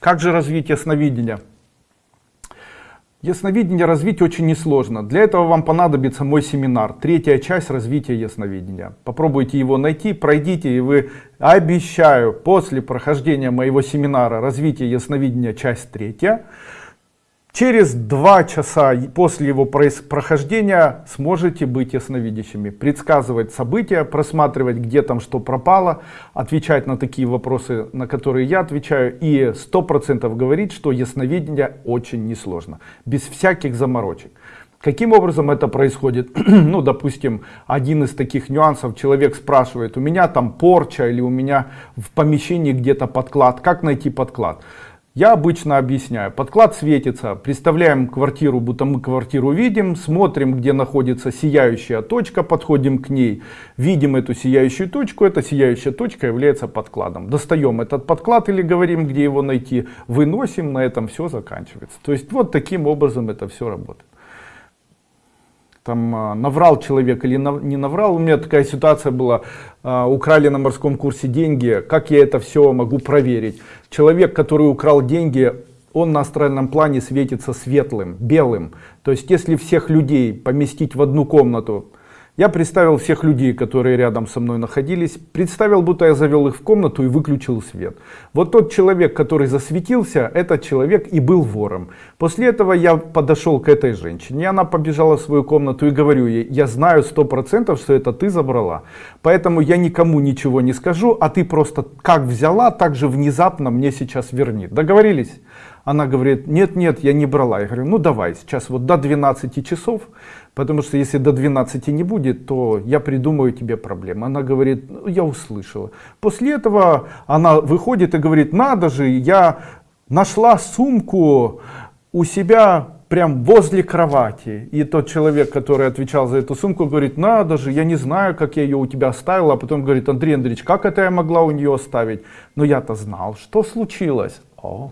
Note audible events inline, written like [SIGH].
Как же развить ясновидение? Ясновидение развить очень несложно. Для этого вам понадобится мой семинар. Третья часть развития ясновидения. Попробуйте его найти, пройдите, и вы, обещаю, после прохождения моего семинара развития ясновидения часть третья, Через два часа после его прохождения сможете быть ясновидящими, предсказывать события, просматривать, где там что пропало, отвечать на такие вопросы, на которые я отвечаю, и сто процентов говорить, что ясновидение очень несложно, без всяких заморочек. Каким образом это происходит? [CLEARS THROAT] ну, допустим, один из таких нюансов, человек спрашивает, у меня там порча или у меня в помещении где-то подклад, как найти подклад? Я обычно объясняю, подклад светится, представляем квартиру, будто мы квартиру видим, смотрим, где находится сияющая точка, подходим к ней, видим эту сияющую точку, эта сияющая точка является подкладом. Достаем этот подклад или говорим, где его найти, выносим, на этом все заканчивается. То есть вот таким образом это все работает там а, наврал человек или не наврал. У меня такая ситуация была, а, украли на морском курсе деньги, как я это все могу проверить? Человек, который украл деньги, он на астральном плане светится светлым, белым. То есть если всех людей поместить в одну комнату, я представил всех людей, которые рядом со мной находились, представил, будто я завел их в комнату и выключил свет. Вот тот человек, который засветился, этот человек и был вором. После этого я подошел к этой женщине, она побежала в свою комнату и говорю ей, я знаю сто процентов, что это ты забрала, поэтому я никому ничего не скажу, а ты просто как взяла, так же внезапно мне сейчас верни. Договорились? Она говорит, нет, нет, я не брала. Я говорю, ну давай, сейчас вот до 12 часов, потому что если до 12 не будет, то я придумаю тебе проблемы. Она говорит, ну, я услышала. После этого она выходит и говорит, надо же, я нашла сумку у себя прям возле кровати. И тот человек, который отвечал за эту сумку, говорит, надо же, я не знаю, как я ее у тебя оставила. А потом говорит, Андрей Андреевич, как это я могла у нее оставить? Но я-то знал, что случилось. О,